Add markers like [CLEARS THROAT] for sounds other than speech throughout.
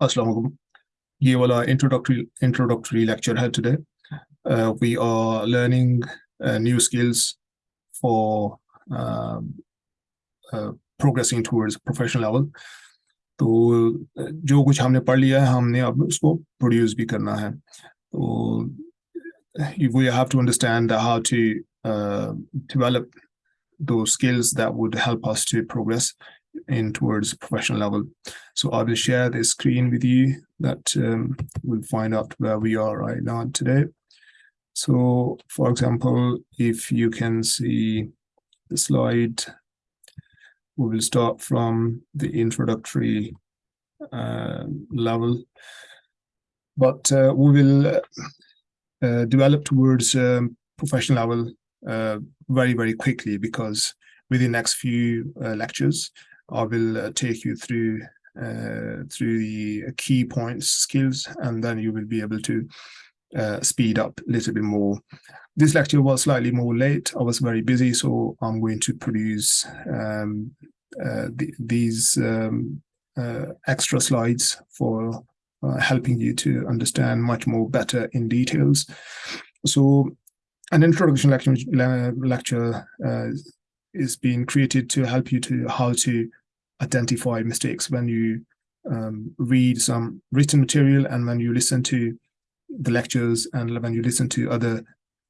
Assalamualaikum. ये वाला introductory introductory lecture है today. Uh, we are learning uh, new skills for um, uh, progressing towards professional level. तो जो कुछ हमने पढ़ लिया है हमने अब उसको प्रोड्यूस भी करना है तो we have to understand how to uh, develop those skills that would help us to progress in towards professional level. So I will share the screen with you that um, we'll find out where we are right now today. So for example, if you can see the slide, we will start from the introductory uh, level, but uh, we will uh, develop towards um, professional level uh, very, very quickly because within the next few uh, lectures, I will uh, take you through uh, through the key points, skills, and then you will be able to uh, speed up a little bit more. This lecture was slightly more late. I was very busy, so I'm going to produce um, uh, the, these um, uh, extra slides for uh, helping you to understand much more better in details. So an introduction lecture, lecture is being created to help you to how to identify mistakes when you um, read some written material and when you listen to the lectures and when you listen to other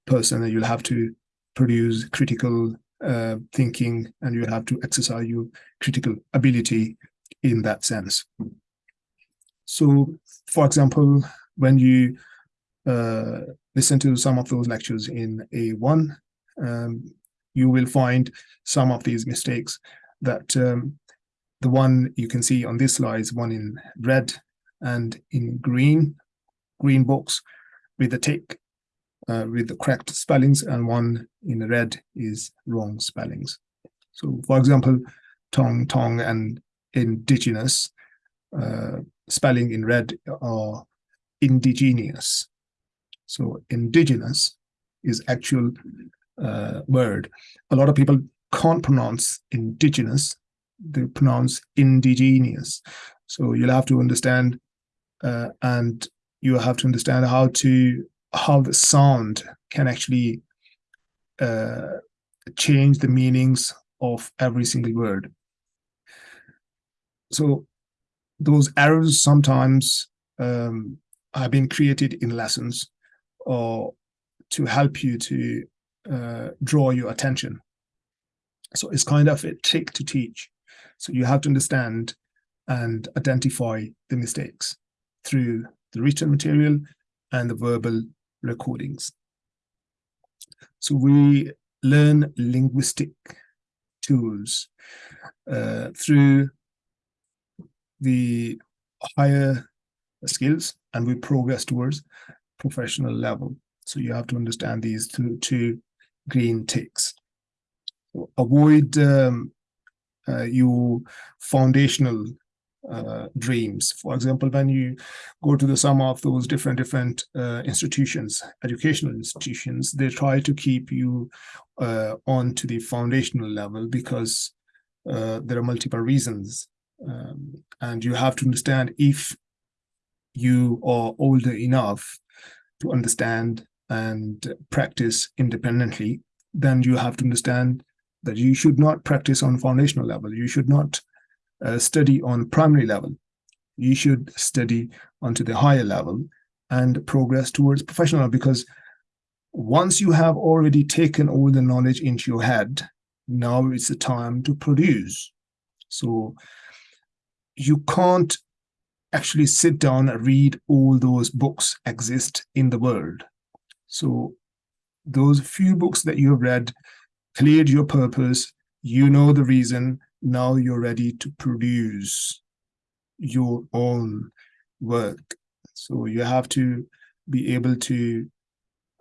person you'll have to produce critical uh, thinking and you have to exercise your critical ability in that sense. So, for example, when you uh, listen to some of those lectures in A1, um, you will find some of these mistakes that um, the one you can see on this slide is one in red and in green, green box with the tick uh, with the correct spellings and one in red is wrong spellings. So for example, tong, tong and indigenous uh, spelling in red are indigenous. So indigenous is actual uh, word. A lot of people can't pronounce indigenous they pronounce indigenous. So you'll have to understand uh, and you have to understand how to how the sound can actually uh, change the meanings of every single word. So those errors sometimes um, have been created in lessons or to help you to uh, draw your attention. So it's kind of a trick to teach. So you have to understand and identify the mistakes through the written material and the verbal recordings. So we learn linguistic tools uh, through the higher skills and we progress towards professional level. So you have to understand these two, two green ticks. avoid um, uh, your foundational uh, dreams. For example, when you go to the some of those different different uh, institutions, educational institutions, they try to keep you uh, on to the foundational level because uh, there are multiple reasons. Um, and you have to understand if you are older enough to understand and practice independently, then you have to understand that you should not practice on foundational level. You should not uh, study on primary level. You should study onto the higher level and progress towards professional because once you have already taken all the knowledge into your head, now it's the time to produce. So you can't actually sit down and read all those books exist in the world. So those few books that you have read cleared your purpose, you know the reason, now you're ready to produce your own work. So you have to be able to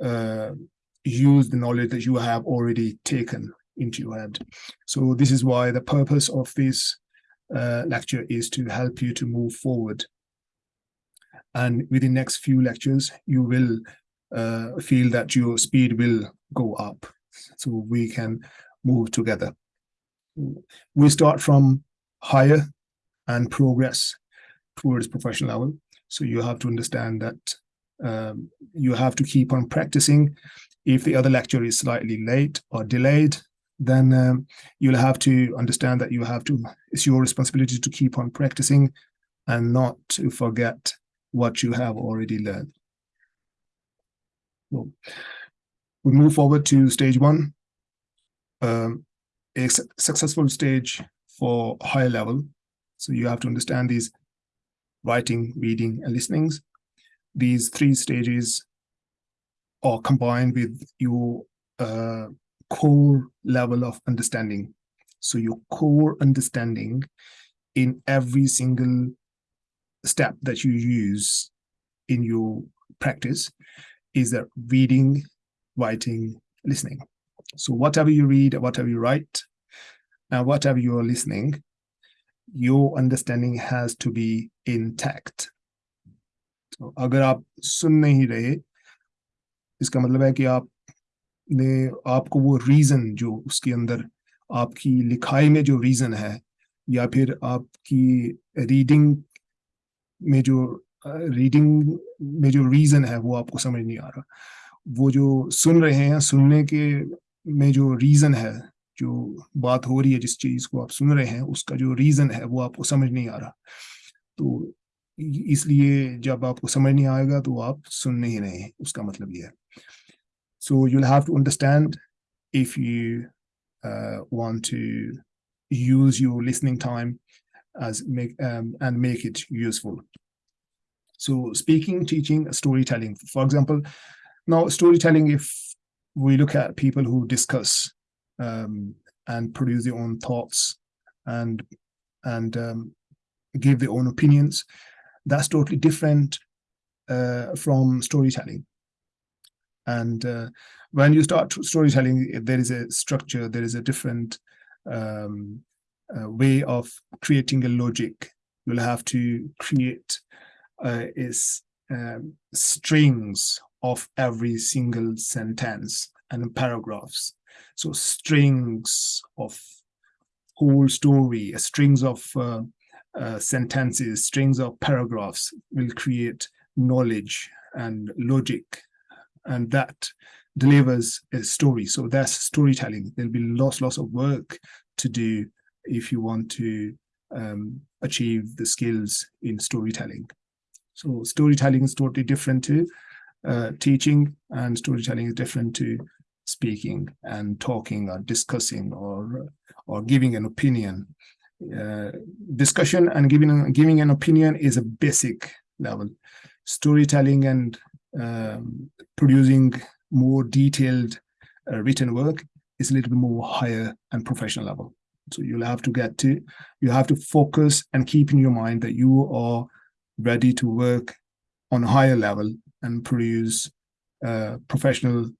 uh, use the knowledge that you have already taken into your head. So this is why the purpose of this uh, lecture is to help you to move forward. And within the next few lectures, you will uh, feel that your speed will go up so we can move together. We start from higher and progress towards professional level. So you have to understand that um, you have to keep on practicing. If the other lecture is slightly late or delayed, then um, you'll have to understand that you have to, it's your responsibility to keep on practicing and not to forget what you have already learned. So we move forward to stage one, um, a su successful stage for higher level. So you have to understand these writing, reading, and listenings. These three stages are combined with your uh, core level of understanding. So your core understanding in every single step that you use in your practice is that reading, writing, listening. So whatever you read, whatever you write, and whatever you're listening, your understanding has to be intact. So अगर आप सुन नहीं रहे इसका मतलब है कि आप ने आपको वो रीजन जो उसके अंदर आपकी लिखाई में जो रीजन है या फिर आपकी रीडिंग में जो रीडिंग में जो रीजन है वो आपको समझ नहीं आ रहा वो जो सुन रहे हैं सुनने के में जो रीजन है जो बात हो रही है जिस चीज़ को आप सुन रहे हैं उसका जो रीजन है वो आपको समझ नहीं आ रहा। तो इसलिए जब आपको समझ नहीं आएगा तो आप सुन नहीं रहे हैं। उसका मतलब ये है। So you have to understand if you want use your listening time as make um, and make it useful. So speaking teaching storytelling. For example now storytelling, if we look at people who discuss um, and produce their own thoughts and and um, give their own opinions, that's totally different uh, from storytelling. And uh, when you start storytelling, there is a structure, there is a different um, uh, way of creating a logic. You'll have to create uh, is um, strings of every single sentence and paragraphs. So strings of whole story, strings of uh, uh, sentences, strings of paragraphs will create knowledge and logic and that delivers a story. So that's storytelling. There'll be lots, lots of work to do if you want to um, achieve the skills in storytelling. So storytelling is totally different to uh, teaching and storytelling is different to speaking and talking or discussing or or giving an opinion. Uh, discussion and giving giving an opinion is a basic level. Storytelling and um, producing more detailed uh, written work is a little bit more higher and professional level. So you'll have to get to, you have to focus and keep in your mind that you are ready to work on a higher level and produce uh, professional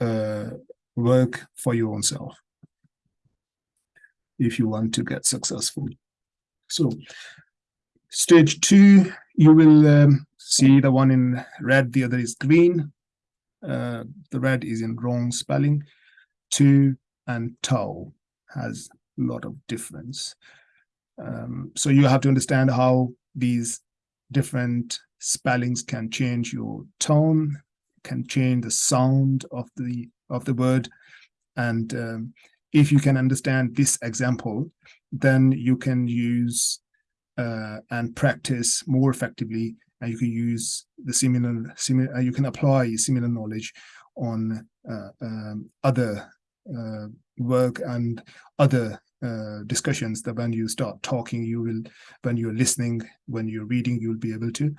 uh, work for your own self if you want to get successful. So stage two, you will um, see the one in red, the other is green. Uh, the red is in wrong spelling. Two and tau has a lot of difference. Um, so you have to understand how these different spellings can change your tone, can change the sound of the of the word. And um, if you can understand this example, then you can use uh, and practice more effectively and you can use the similar, similar uh, you can apply similar knowledge on uh, um, other uh, work and other uh, discussions that when you start talking, you will, when you're listening, when you're reading, you'll be able to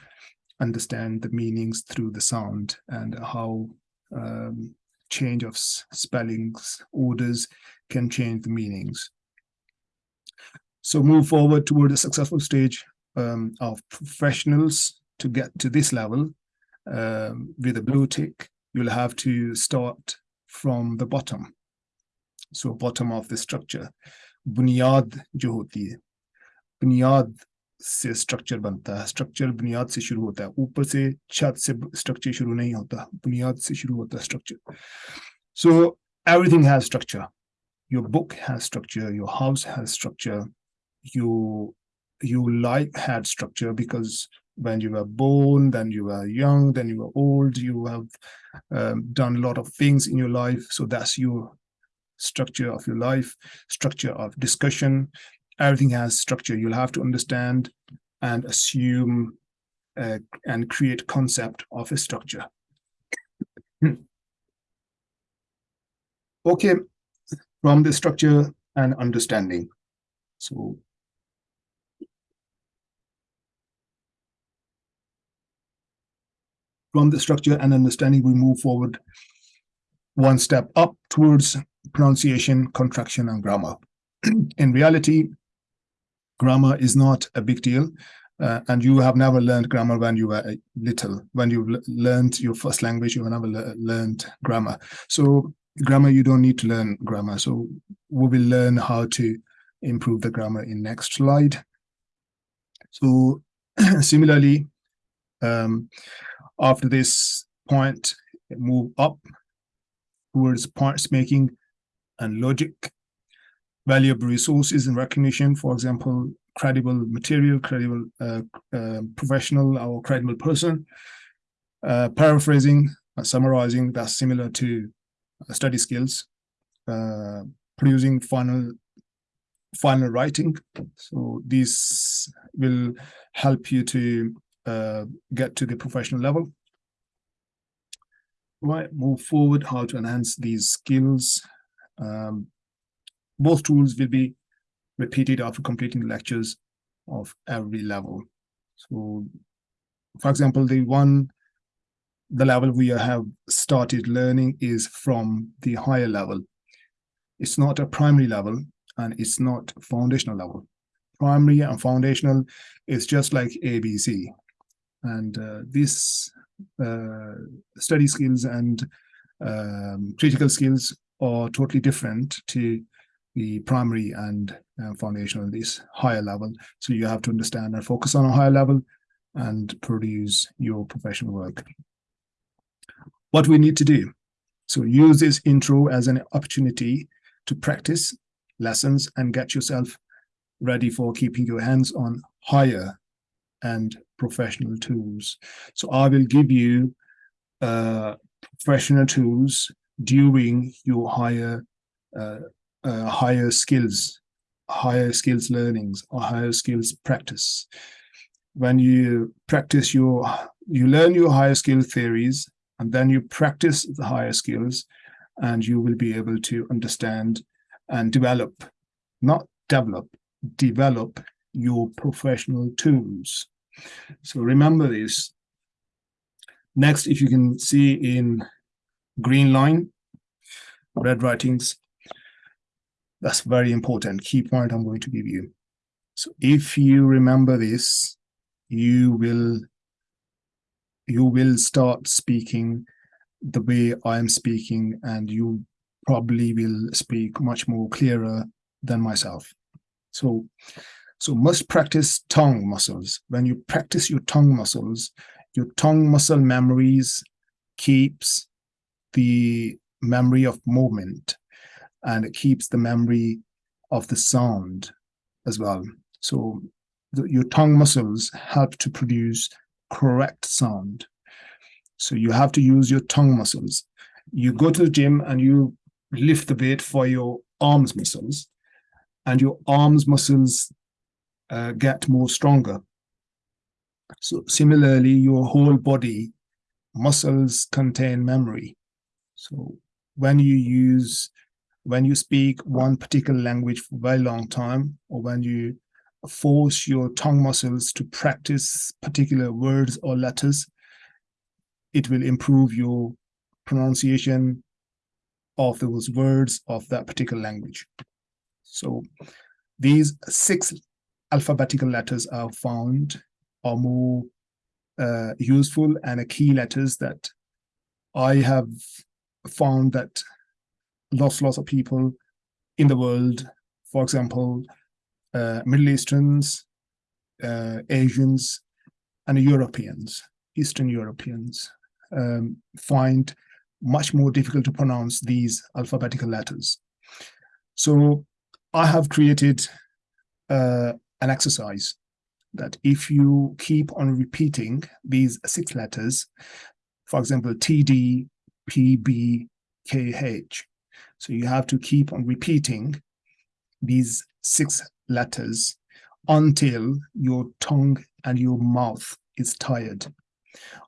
understand the meanings through the sound and how um, change of spellings, orders can change the meanings. So move forward toward a successful stage um, of professionals to get to this level um, with a blue tick, you'll have to start from the bottom. So bottom of the structure. Bunyad jo hoti Bunyad से structure बनता है structure बुनियाद से शुरू होता है ऊपर से छत से स्ट्रक्चर शुरू नहीं होता बुनियाद से शुरू होता है structure so everything has structure your book has structure your house has structure your you like had structure because when you were born, then you were young, then you were old, you have um, done a lot of things in your life. So that's your structure of your life, structure of discussion. Everything has structure. You'll have to understand and assume uh, and create concept of a structure. okay, from the structure and understanding. So from the structure and understanding, we move forward one step up towards pronunciation, contraction, and grammar. [CLEARS THROAT] In reality, grammar is not a big deal. Uh, and you have never learned grammar when you were little. When you learned your first language, you have never le learned grammar. So grammar, you don't need to learn grammar. So we will learn how to improve the grammar in next slide. So [CLEARS THROAT] similarly, um, after this point, move up towards parts making and logic, valuable resources and recognition, for example, credible material, credible uh, uh, professional or credible person, uh, paraphrasing, uh, summarizing, that's similar to uh, study skills, uh, producing final final writing. So these will help you to get to the professional level. Right, move forward, how to enhance these skills. Um, both tools will be repeated after completing the lectures of every level. So, for example, the one, the level we have started learning is from the higher level. It's not a primary level and it's not foundational level. Primary and foundational is just like ABC. And uh, this uh, study skills and um, critical skills are totally different to the primary and uh, foundational, this higher level. So you have to understand and focus on a higher level and produce your professional work. What we need to do. So use this intro as an opportunity to practice lessons and get yourself ready for keeping your hands on higher and professional tools. So I will give you uh, professional tools during your higher uh, uh, higher skills, higher skills learnings or higher skills practice. When you practice your, you learn your higher skill theories and then you practice the higher skills and you will be able to understand and develop, not develop, develop your professional tools. So remember this. Next, if you can see in green line, red writings, that's very important key point I'm going to give you. So if you remember this, you will you will start speaking the way I am speaking and you probably will speak much more clearer than myself. So so must practice tongue muscles. When you practice your tongue muscles, your tongue muscle memories keeps the memory of movement and it keeps the memory of the sound as well. So the, your tongue muscles help to produce correct sound. So you have to use your tongue muscles. You go to the gym and you lift the weight for your arms muscles and your arms muscles uh, get more stronger. So similarly, your whole body muscles contain memory. So when you use, when you speak one particular language for a very long time, or when you force your tongue muscles to practice particular words or letters, it will improve your pronunciation of those words of that particular language. So these six alphabetical letters are found are more uh, useful and a key letters that I have found that lots, lots of people in the world, for example, uh, Middle Easterns, uh, Asians, and Europeans, Eastern Europeans, um, find much more difficult to pronounce these alphabetical letters. So I have created uh, an exercise that if you keep on repeating these six letters, for example, TD, PB, KH, so you have to keep on repeating these six letters until your tongue and your mouth is tired.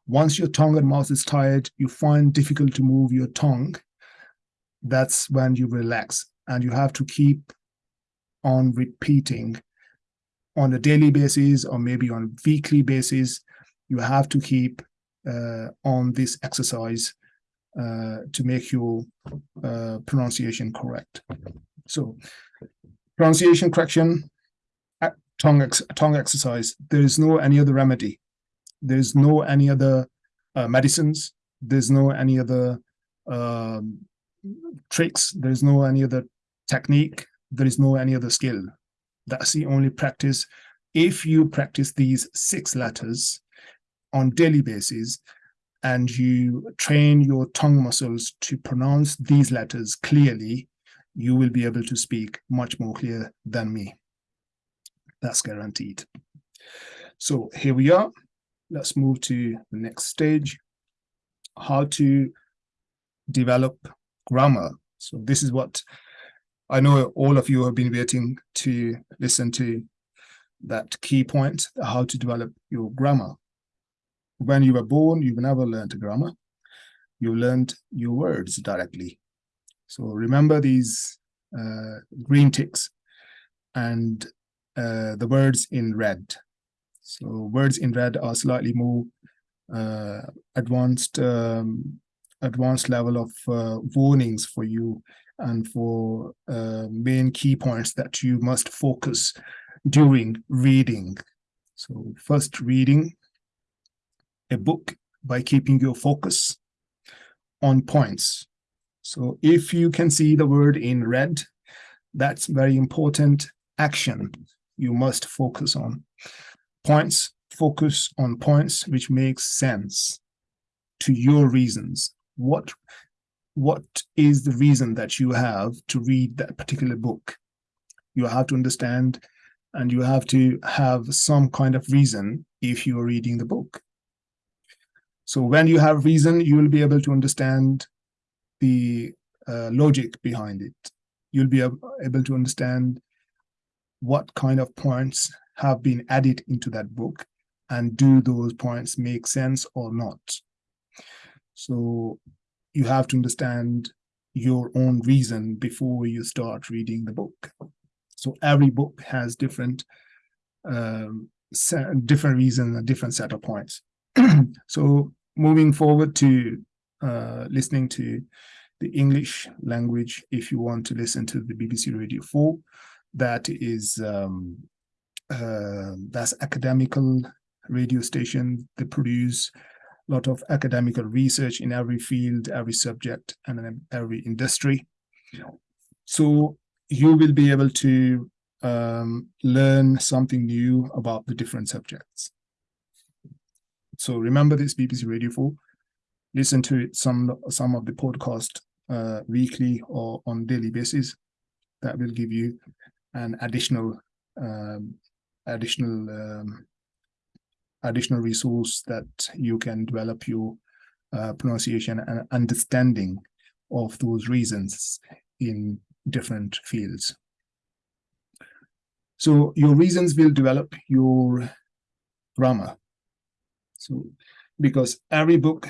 Once your tongue and mouth is tired, you find difficult to move your tongue. That's when you relax and you have to keep on repeating on a daily basis or maybe on weekly basis. You have to keep uh, on this exercise to make your uh, pronunciation correct. So pronunciation correction, tongue ex tongue exercise. There is no any other remedy. There's no any other uh, medicines. There's no any other um, tricks. There's no any other technique. There is no any other skill. That's the only practice. If you practice these six letters on daily basis and you train your tongue muscles to pronounce these letters clearly, you will be able to speak much more clear than me. That's guaranteed. So here we are. Let's move to the next stage. How to develop grammar. So this is what I know all of you have been waiting to listen to that key point, how to develop your grammar. When you were born, you've never learned grammar. You learned your words directly. So remember these uh, green ticks and uh, the words in red. So words in red are slightly more uh, advanced um, advanced level of uh, warnings for you and for uh, main key points that you must focus during reading. So first reading a book by keeping your focus on points. So if you can see the word in red, that's very important action you must focus on. Points, focus on points which make sense to your reasons. What, what is the reason that you have to read that particular book? You have to understand and you have to have some kind of reason if you are reading the book. So when you have reason, you will be able to understand the uh, logic behind it. You'll be able to understand what kind of points have been added into that book and do those points make sense or not. So you have to understand your own reason before you start reading the book. So every book has different um, different reason, a different set of points. [CLEARS THROAT] so moving forward to uh, listening to the English language, if you want to listen to the BBC Radio 4, that is um, uh, that's academical radio station. They produce a lot of academical research in every field, every subject, and in every industry. So you will be able to um, learn something new about the different subjects. So remember this BBC Radio 4. Listen to it some some of the podcast uh, weekly or on daily basis. That will give you an additional um, additional um, additional resource that you can develop your uh, pronunciation and understanding of those reasons in different fields. So your reasons will develop your grammar. So because every book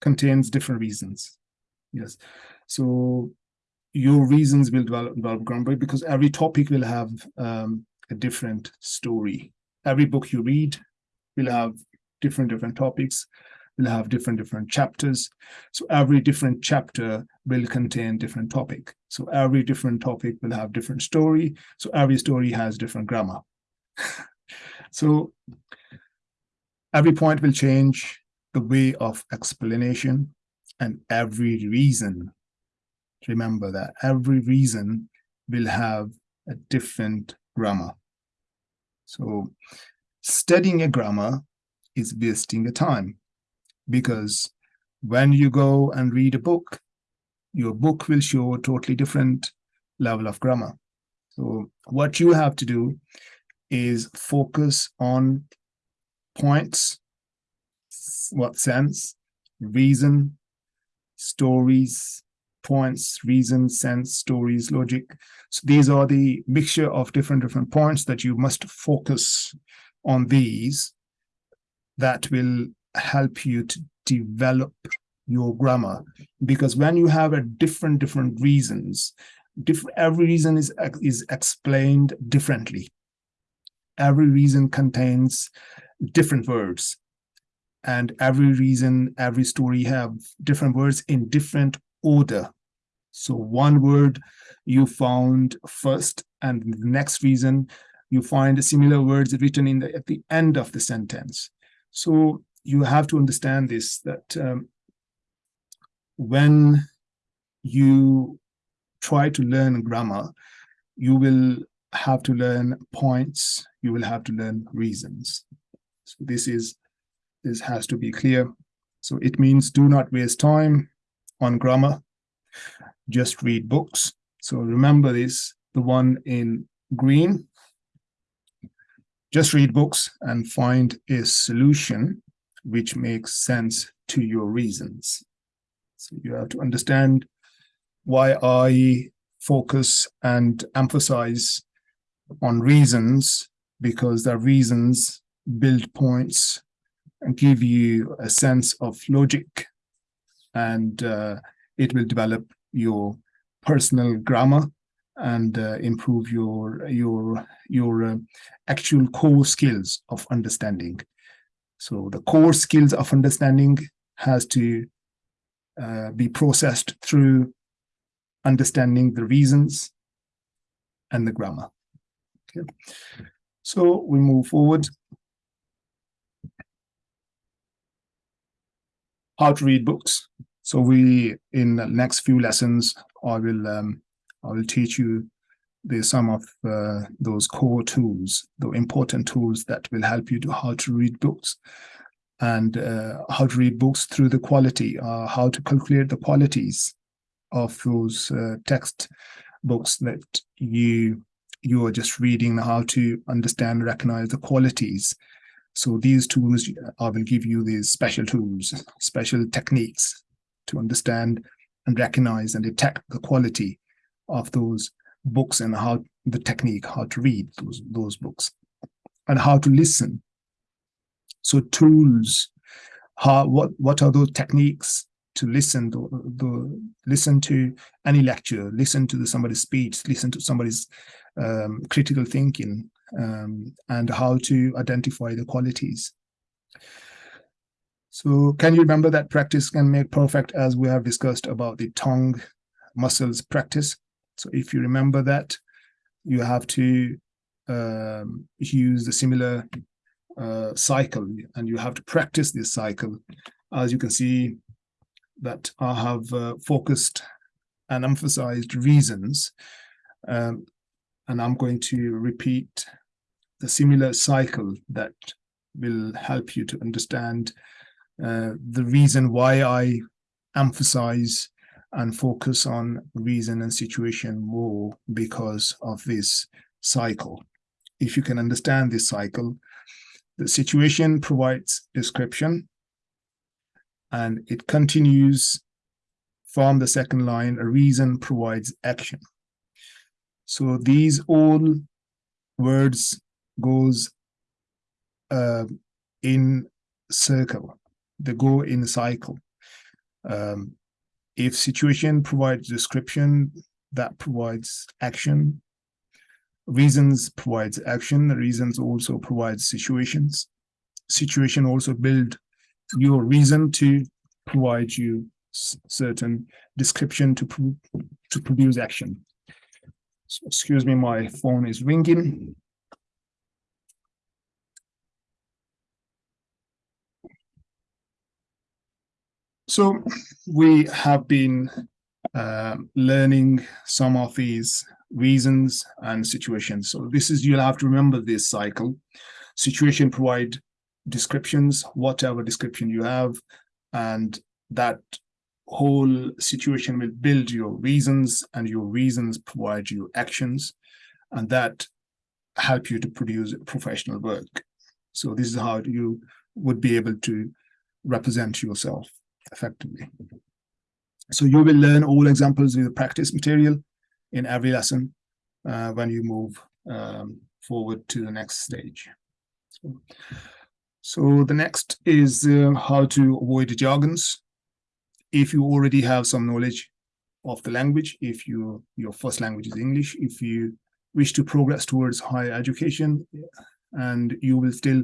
contains different reasons. Yes. So your reasons will develop, develop grammar because every topic will have um, a different story. Every book you read will have different different topics, will have different different chapters. So every different chapter will contain different topic. So every different topic will have different story. So every story has different grammar. [LAUGHS] so every point will change the way of explanation and every reason remember that every reason will have a different grammar. So studying a grammar is wasting a time because when you go and read a book, your book will show a totally different level of grammar. So what you have to do is focus on points, what sense, reason, stories, points, reason, sense, stories, logic. So these are the mixture of different different points that you must focus on these that will help you to develop your grammar because when you have a different different reasons different every reason is is explained differently every reason contains different words. And every reason every story have different words in different order. So one word you found first and the next reason you find similar words written in the, at the end of the sentence. So you have to understand this that um, when you try to learn grammar, you will have to learn points, you will have to learn reasons. This is this has to be clear. So it means do not waste time on grammar, just read books. So remember this, the one in green, just read books and find a solution which makes sense to your reasons. So you have to understand why I focus and emphasize on reasons because the reasons build points and give you a sense of logic and uh, it will develop your personal grammar and uh, improve your your your uh, actual core skills of understanding so the core skills of understanding has to uh, be processed through understanding the reasons and the grammar. Okay. So we move forward. How to read books. So we, in the next few lessons, I will um, I will teach you the some of uh, those core tools, the important tools that will help you to how to read books and uh, how to read books through the quality, uh, how to calculate the qualities of those uh, text books that you you are just reading, how to understand, recognize the qualities. So these tools, I will give you these special tools, special techniques to understand and recognize and detect the quality of those books and how the technique, how to read those, those books and how to listen. So tools, how what what are those techniques to listen to listen to any lecture, listen to the, somebody's speech, listen to somebody's um, critical thinking, um, and how to identify the qualities. So can you remember that practice can make perfect as we have discussed about the tongue muscles practice? So if you remember that, you have to um, use the similar uh, cycle and you have to practice this cycle. As you can see that I have uh, focused and emphasized reasons um, and I'm going to repeat the similar cycle that will help you to understand uh, the reason why I emphasize and focus on reason and situation more because of this cycle. If you can understand this cycle, the situation provides description and it continues from the second line, a reason provides action. So these all words goes uh, in circle, they go in cycle. Um, if situation provides description, that provides action. Reasons provides action. Reasons also provides situations. Situation also build your reason to provide you certain description to to produce action excuse me my phone is ringing so we have been uh, learning some of these reasons and situations. So this is, you'll have to remember this cycle. Situation provide descriptions, whatever description you have, and that whole situation will build your reasons and your reasons provide you actions. And that help you to produce professional work. So this is how you would be able to represent yourself effectively. So you will learn all examples with the practice material in every lesson uh, when you move um, forward to the next stage. So, so the next is uh, how to avoid jargons. If you already have some knowledge of the language, if you your first language is English, if you wish to progress towards higher education, and you will still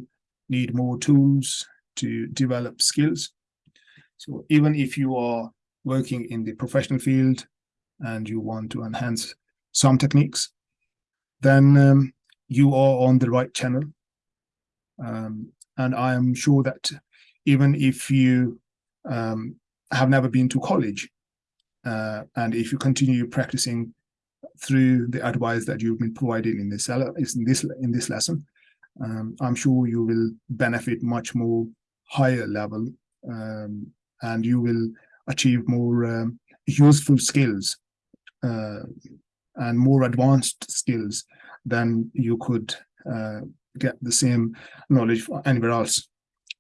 need more tools to develop skills. So even if you are working in the professional field and you want to enhance some techniques, then um, you are on the right channel. Um, and I am sure that even if you um, have never been to college, uh, and if you continue practicing through the advice that you've been provided in this in this in this lesson, um, I'm sure you will benefit much more higher level, um, and you will achieve more um, useful skills uh, and more advanced skills than you could uh, get the same knowledge anywhere else.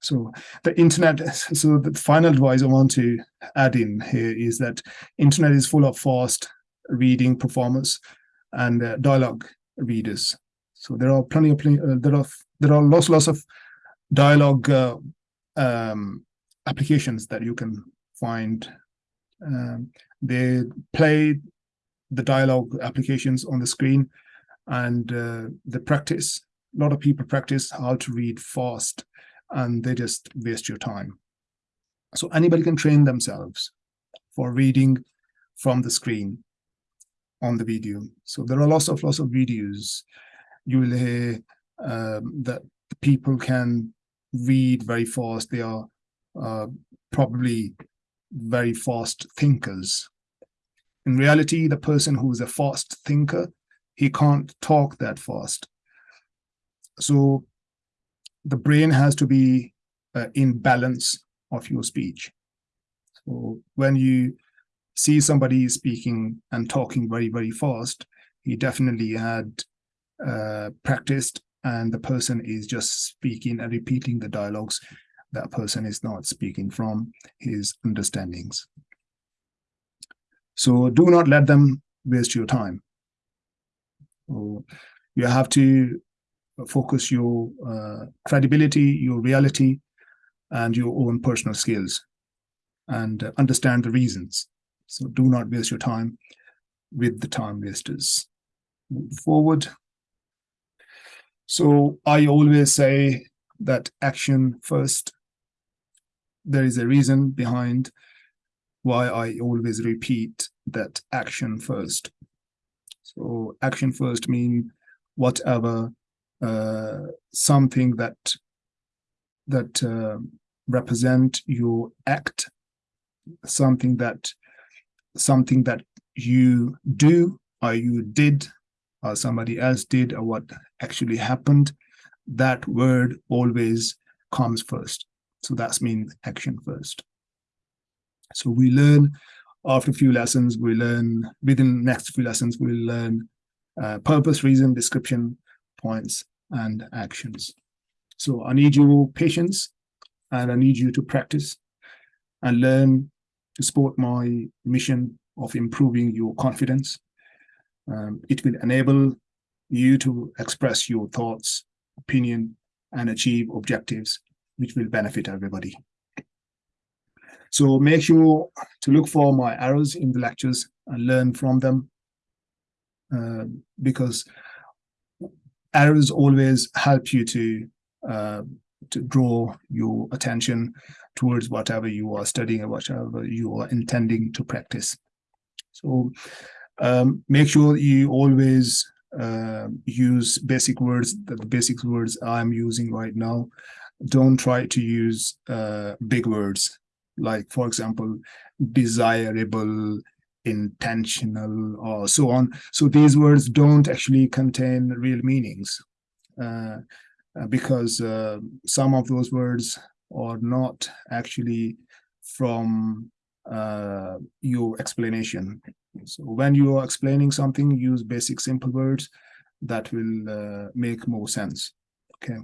So the internet, [LAUGHS] so the final advice I want to add in here is that internet is full of fast reading performance and uh, dialogue readers. So there are plenty of, uh, there are, there are lots, lots of dialogue uh, um, applications that you can find. Um, they play the dialogue applications on the screen and uh, the practice. A lot of people practice how to read fast and they just waste your time. So anybody can train themselves for reading from the screen on the video. So there are lots of lots of videos you will hear um, that people can read very fast. They are uh, probably very fast thinkers. In reality, the person who is a fast thinker, he can't talk that fast. So the brain has to be uh, in balance of your speech. So when you see somebody speaking and talking very, very fast, he definitely had uh, practiced and the person is just speaking and repeating the dialogues that person is not speaking from his understandings. So do not let them waste your time. So you have to focus your uh, credibility, your reality, and your own personal skills and understand the reasons. So do not waste your time with the time wasters. Move forward. So I always say that action first. There is a reason behind why I always repeat that action first. So action first mean whatever uh, something that that uh, represent your act, something that something that you do or you did or somebody else did or what actually happened, that word always comes first. So that's mean action first. So we learn after a few lessons, we learn within next few lessons, we'll learn uh, purpose, reason, description, points, and actions. So I need your patience and I need you to practice and learn to support my mission of improving your confidence um, it will enable you to express your thoughts, opinion, and achieve objectives, which will benefit everybody. So make sure to look for my arrows in the lectures and learn from them uh, because arrows always help you to uh, to draw your attention towards whatever you are studying or whatever you are intending to practice. So um, make sure you always uh, use basic words, the basic words I'm using right now. Don't try to use uh, big words, like, for example, desirable, intentional, or so on. So these words don't actually contain real meanings uh, uh because uh, some of those words are not actually from uh, your explanation. So when you are explaining something, use basic simple words that will uh, make more sense. Okay.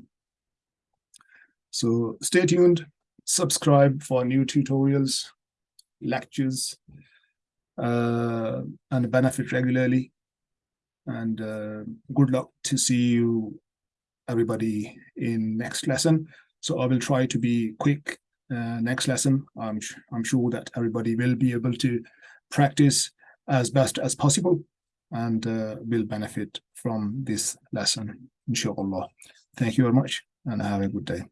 So stay tuned, subscribe for new tutorials, lectures, uh, and benefit regularly. And uh, good luck to see you, everybody, in next lesson. So I will try to be quick uh, next lesson. I'm, I'm sure that everybody will be able to practice as best as possible and uh, will benefit from this lesson, inshallah. Thank you very much and have a good day.